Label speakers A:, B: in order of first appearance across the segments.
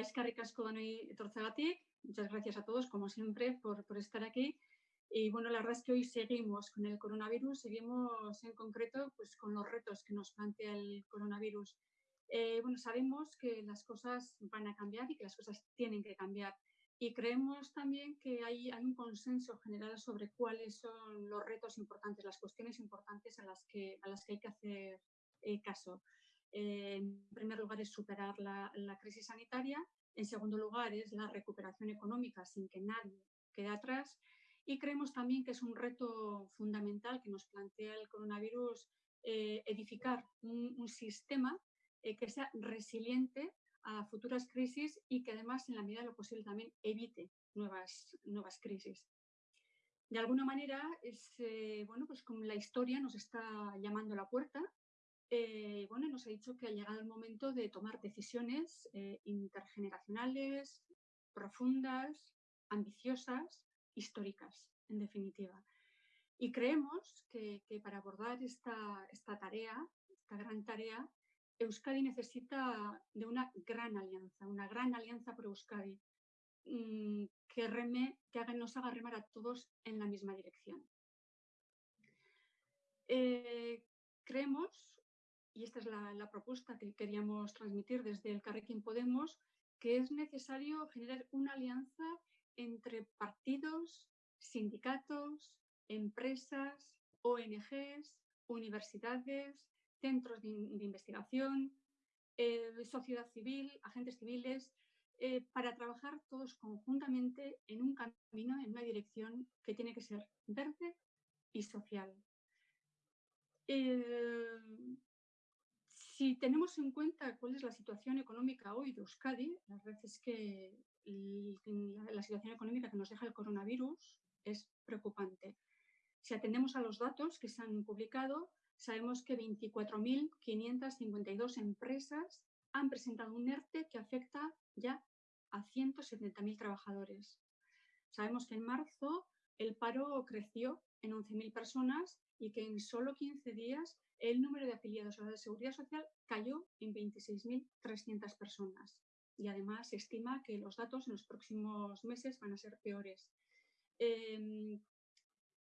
A: Aizkarrik asko Muchas gracias a todos, como siempre, por, por estar aquí. Y bueno, la verdad es que hoy seguimos con el coronavirus, seguimos en concreto pues, con los retos que nos plantea el coronavirus. Eh, bueno, sabemos que las cosas van a cambiar y que las cosas tienen que cambiar. Y creemos también que hay, hay un consenso general sobre cuáles son los retos importantes, las cuestiones importantes a las que, a las que hay que hacer eh, caso. Eh, en primer lugar es superar la, crisis sanitaria, en segundo lugar es la recuperación económica sin que nadie quede atrás y creemos también que es un reto fundamental que nos plantea el coronavirus eh, edificar un, sistema eh, que sea resiliente a futuras crisis y que además en la medida de lo posible también evite nuevas, crisis. De alguna manera, es, bueno, pues como la historia nos está llamando a la puerta, bueno, nos ha dicho que ha llegado el momento de tomar decisiones intergeneracionales, profundas, ambiciosas, históricas, en definitiva. Y creemos que, para abordar esta, esta, tarea, esta gran tarea, Euskadi necesita de una gran alianza, una gran alianza por Euskadi, mm, que, reme, que nos haga remar a todos en la misma dirección. Eh, creemos, y esta es la, propuesta que queríamos transmitir desde el Carrequín Podemos, que es necesario generar una alianza entre partidos, sindicatos, empresas, ONGs, universidades, centros de, investigación, eh, sociedad civil, agentes civiles, eh, para trabajar todos conjuntamente en un camino, en una dirección que tiene que ser verde y social. Eh, si tenemos en cuenta cuál es la situación económica hoy de Euskadi, la verdad es que la situación económica que nos deja el coronavirus es preocupante. Si atendemos a los datos que se han publicado, sabemos que 24.552 empresas han presentado un ERTE que afecta ya a 170.000 trabajadores. Sabemos que en marzo el paro creció en 11.000 personas y que en solo 15 días el número de afiliados a la Seguridad Social cayó en 26.300 personas. Y además se estima que los datos en los próximos meses van a ser peores. Em,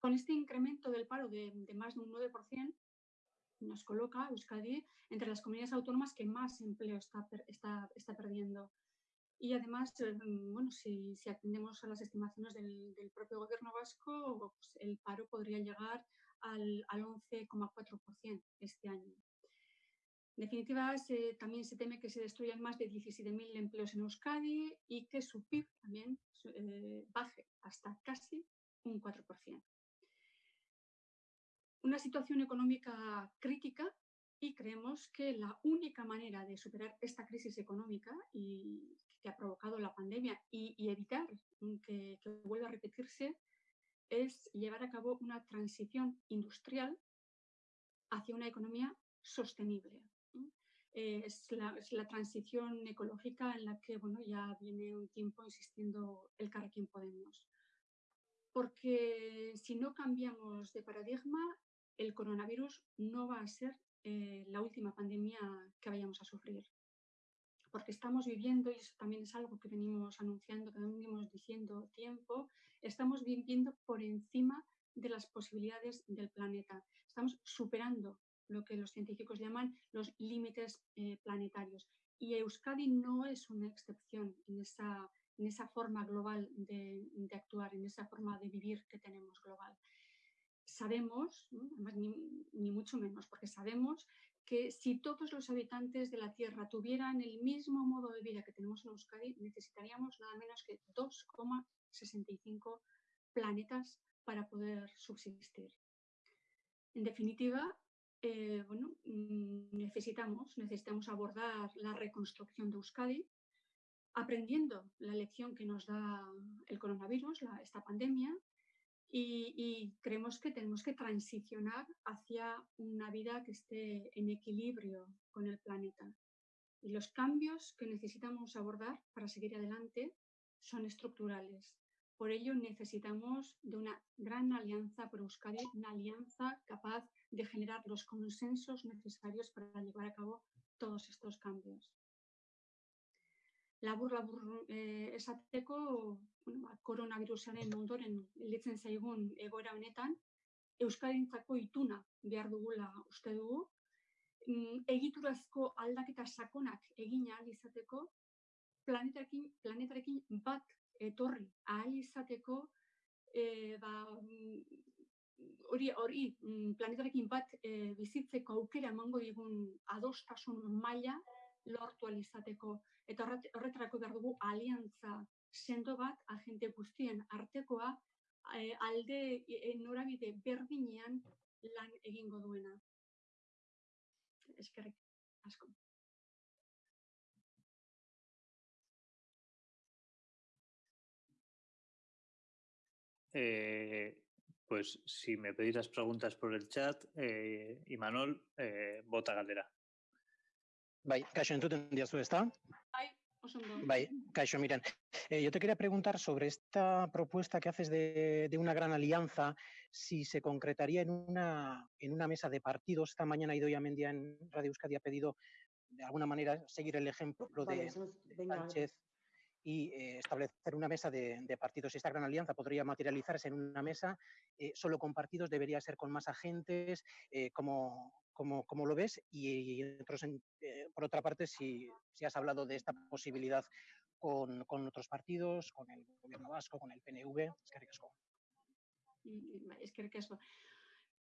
A: con este incremento del paro de, más de un 9%, nos coloca Euskadi entre las comunidades autónomas que más empleo está, está, perdiendo. Y además, em, bueno, si, atendemos a las estimaciones del, propio gobierno vasco, pues el paro podría llegar al, al 11,4% este año. En definitiva, también se teme que se destruyan más de 17.000 empleos en Euskadi y que su PIB también eh, baje hasta casi un 4%. Una situación económica crítica y creemos que la única manera de superar esta crisis económica y, que ha provocado la pandemia y, evitar que, que vuelva a repetirse es llevar a cabo una transición industrial hacia una economía sostenible, es la, transición ecológica en la que bueno, ya viene un tiempo insistiendo el Carrequín Podemos. Porque si no cambiamos de paradigma, el coronavirus no va a ser eh, la última pandemia que vayamos a sufrir. Porque estamos viviendo, y eso también es algo que venimos anunciando, que venimos diciendo tiempo, estamos viviendo por encima de las posibilidades del planeta. Estamos superando lo que los científicos llaman los límites eh, planetarios. Y Euskadi no es una excepción en esa, en esa forma global de, actuar, en esa forma de vivir que tenemos global. Sabemos, ni, ni mucho menos, porque sabemos que si todos los habitantes de la Tierra tuvieran el mismo modo de vida que tenemos en Euskadi, necesitaríamos nada menos que 2,65 planetas para poder subsistir. En definitiva, eh, bueno, mm, necesitamos, necesitamos abordar la reconstrucción de Euskadi, aprendiendo la lección que nos da el coronavirus, esta pandemia, y, creemos que tenemos que transicionar hacia una vida que esté en equilibrio con el planeta. Y los cambios que necesitamos abordar para seguir adelante son estructurales. Por ello necesitamos de una gran alianza por Euskadi, una alianza capaz de generar los consensos necesarios para llevar a cabo todos estos cambios. Labur labur eh, esateko bueno, ba, koronavirusaren ondoren litzen zaigun egoera honetan, Euskadintzako ituna behar dugula uste dugu, mm, egiturazko aldaketa sakonak egin ahal izateko, planetarekin, planetarekin bat etorri ahal izateko, e, ba, mm, hori hori mm, planetarekin bat e, bizitzeko aukera emango digun adostasun maila lortu alizateko. Eta horretarako behar dugu aliantza sendo bat agente guztien artekoa e, alde e, norabide berdinean lan egingo duena. Eskerrik asko.
B: Eh, pues si me pedís las preguntas por el chat, eh, Imanol, eh, bota galdera.
C: Bai, Caixo, entzuten diazu, ¿está?
A: Bai, oso ondo.
C: Bai, Caixo, miren, eh, yo te quería preguntar sobre esta propuesta que haces de, de, una gran alianza, si se concretaría en una, en una mesa de partidos. Esta mañana Idoia Mendia en Radio Euskadi ha pedido, de alguna manera, seguir el ejemplo vale, de, de Sánchez y eh, establecer una mesa de, de, partidos. Esta gran alianza podría materializarse en una mesa eh, solo con partidos, debería ser con más agentes, eh, como, como, como, lo ves. Y, y otros, eh, por otra parte, si, si, has hablado de esta posibilidad con, con, otros partidos, con el gobierno vasco, con el PNV. Es que ricasco.
A: Es que ricasco.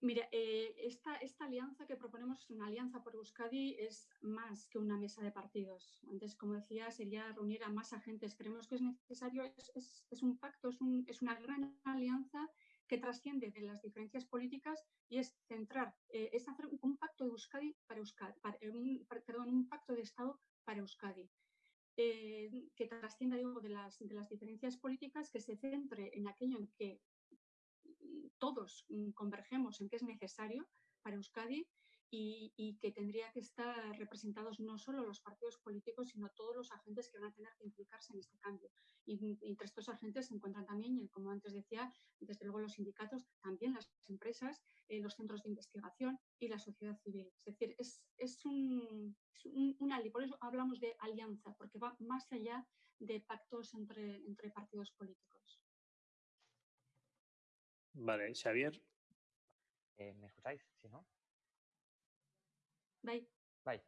A: Mira, eh, esta, esta, alianza que proponemos, una alianza por Euskadi, es más que una mesa de partidos. Antes, como decía, sería reunir a más agentes. Creemos que es necesario, es, es, es un pacto, es, un, es, una gran alianza que trasciende de las diferencias políticas y es centrar, eh, es hacer un pacto de Euskadi para Euskadi, para, eh, un, perdón, un pacto de Estado para Euskadi. Eh, que trascienda digo, de, las, de las diferencias políticas, que se centre en aquello en que todos mm, convergemos en que es necesario para Euskadi y, y, que tendría que estar representados no solo los partidos políticos, sino todos los agentes que van a tener que implicarse en este cambio. Y, y entre estos agentes se encuentran también, como antes decía, desde luego los sindicatos, también las empresas, eh, los centros de investigación y la sociedad civil. Es decir, es, es, un, es un, una, por eso hablamos de alianza, porque va más allá de pactos entre, entre partidos políticos.
B: Vale, Xavier.
D: Eh, ¿Me escucháis? Si no.
A: Bye.
D: Bye.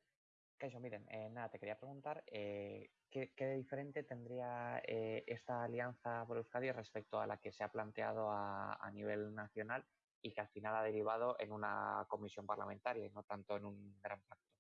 D: Kaixo, miren, eh, nada, te quería preguntar eh, ¿qué, ¿qué, diferente tendría eh, esta alianza por Euskadi respecto a la que se ha planteado a, a, nivel nacional y que al final ha derivado en una comisión parlamentaria y no tanto en un gran pacto?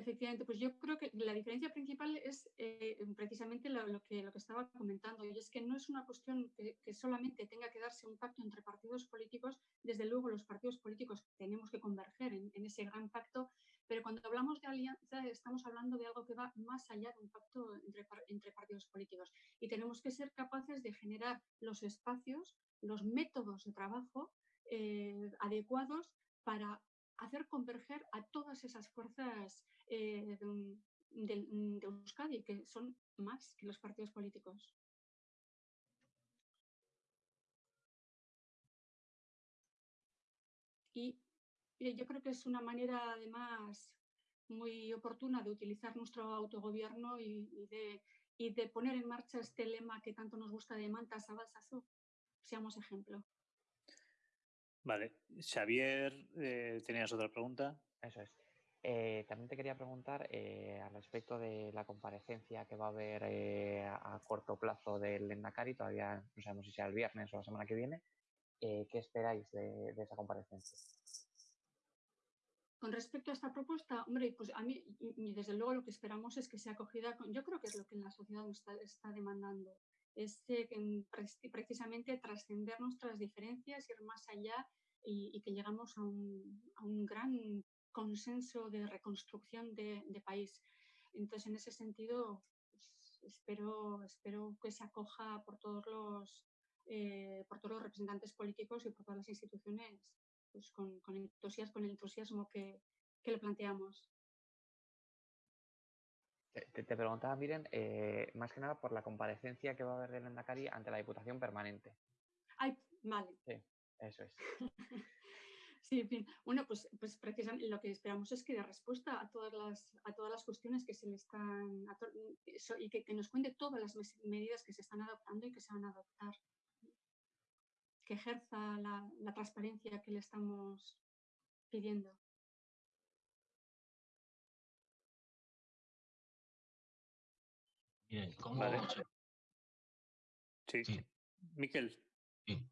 A: Efectivamente, pues yo creo que la diferencia principal es eh, precisamente lo, que, lo que estaba comentando, y es que no es una cuestión que, solamente tenga que darse un pacto entre partidos políticos, desde luego los partidos políticos tenemos que converger en, ese gran pacto, pero cuando hablamos de alianza estamos hablando de algo que va más allá de un pacto entre, entre partidos políticos y tenemos que ser capaces de generar los espacios, los métodos de trabajo eh, adecuados para hacer converger a todas esas fuerzas eh, de, de, Euskadi, que son más que los partidos políticos. Y, yo creo que es una manera, además, muy oportuna de utilizar nuestro autogobierno y, de, y, de, poner en marcha este lema que tanto nos gusta de Manta Sabalsazo. Seamos ejemplo.
B: Vale. Xavier, eh, ¿tenías otra pregunta?
D: Eso es. Eh, también te quería preguntar eh, al respecto de la comparecencia que va a haber eh, a corto plazo del Endacari, todavía no sabemos si sea el viernes o la semana que viene. Eh, ¿Qué esperáis de, de, esa comparecencia?
A: Con respecto a esta propuesta, hombre, pues a mí, y desde luego lo que esperamos es que sea acogida, con, yo creo que es lo que la sociedad está, está demandando, es eh, precisamente trascender nuestras diferencias, ir más allá y, que llegamos a un, gran consenso de reconstrucción de, país. Entonces, en ese sentido, pues, espero, espero que se acoja por todos los, eh, por todos los representantes políticos y por todas las instituciones pues, con el entusiasmo que, que le planteamos.
D: Te, te, preguntaba, Miren, eh, más que nada por la comparecencia que va a haber del Endacari ante la Diputación Permanente.
A: Ay, vale.
D: Sí, eso es.
A: Sí, bien. Bueno, pues, pues precisamente lo que esperamos es que dé respuesta a todas las, a todas las cuestiones que se le están y que, nos cuente todas las medidas que se están adoptando y que se van a adoptar. Que ejerza la, la transparencia que le estamos pidiendo.
E: ¿Cómo vale.
B: Sí. sí. Miquel.
E: Sí.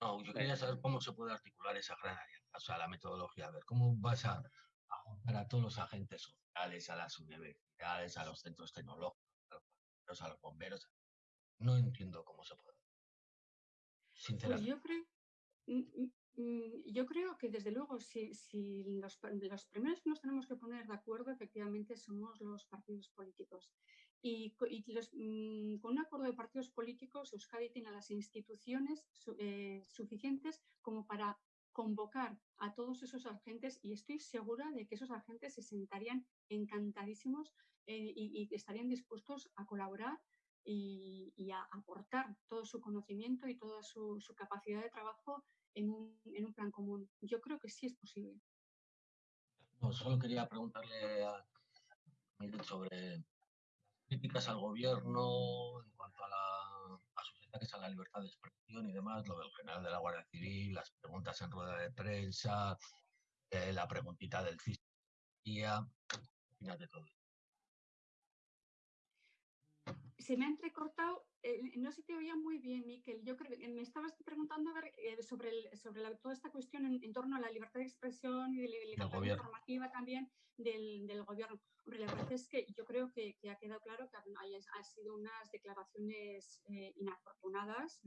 E: No, yo quería saber cómo se puede articular esa gran alianza, o sea, la metodología. A ver, ¿cómo vas a, juntar a todos los agentes sociales, a las universidades, a los centros tecnológicos, a los bomberos? No entiendo cómo se puede.
A: Pues Sinceramente. yo creo, yo creo que desde luego si, los, los, primeros que nos tenemos que poner de acuerdo efectivamente somos los partidos políticos. Y, mm, con un acuerdo de partidos políticos, Euskadi tiene las instituciones eh, suficientes como para convocar a todos esos agentes y estoy segura de que esos agentes se sentarían encantadísimos eh, y, estarían dispuestos a colaborar y, a aportar todo su conocimiento y toda su, capacidad de trabajo en un, en un, plan común. Yo creo que sí es posible.
E: Solo quería preguntarle a sobre críticas al gobierno en cuanto a, la, a sus ataques la libertad de expresión y demás, lo del general de la Guardia Civil, las preguntas en rueda de prensa, eh, la preguntita del Fiscalía, final de todo.
A: Se me ha entrecortado eh, no se te oía muy bien, Miquel. Yo creo que me estabas preguntando eh, sobre, sobre toda esta cuestión en, torno a la libertad de expresión y de la libertad informativa también del, gobierno. Hombre, la verdad es que yo creo que, ha quedado claro que han, sido unas declaraciones eh, inafortunadas,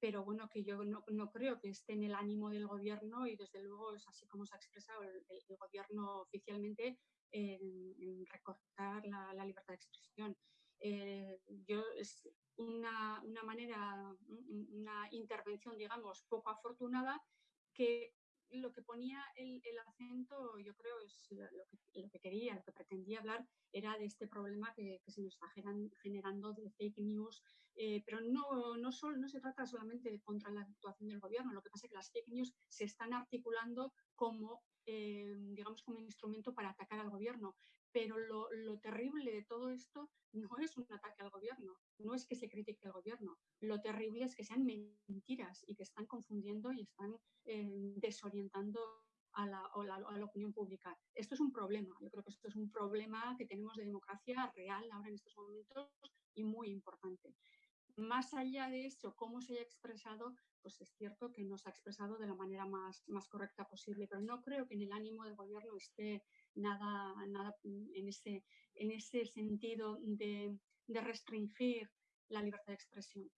A: pero bueno, que yo no, creo que esté en el ánimo del gobierno y desde luego es así como se ha expresado el, gobierno oficialmente en, recortar la libertad de expresión. Eh, yo es una, una, manera, una intervención, digamos, poco afortunada que lo que ponía el, el acento, yo creo, es lo que, lo que, quería, lo que pretendía hablar era de este problema que, se nos está generando de fake news, eh, pero no, no, solo, no se trata solamente de contra la actuación del gobierno, lo que pasa es que las fake news se están articulando como, eh, digamos, como instrumento para atacar al gobierno, pero lo, terrible de todo esto no es un ataque al gobierno, no es que se critique al gobierno. Lo terrible es que sean mentiras y que están confundiendo y están eh, desorientando a la, opinión pública. Esto es un problema. Yo creo que esto es un problema que tenemos de democracia real ahora en estos momentos y muy importante. Más allá de eso, cómo se haya expresado, pues es cierto que no se ha expresado de la manera más correcta posible, pero no creo que en el ánimo del gobierno esté nada, nada en, ese, en ese sentido de, de restringir la libertad de expresión.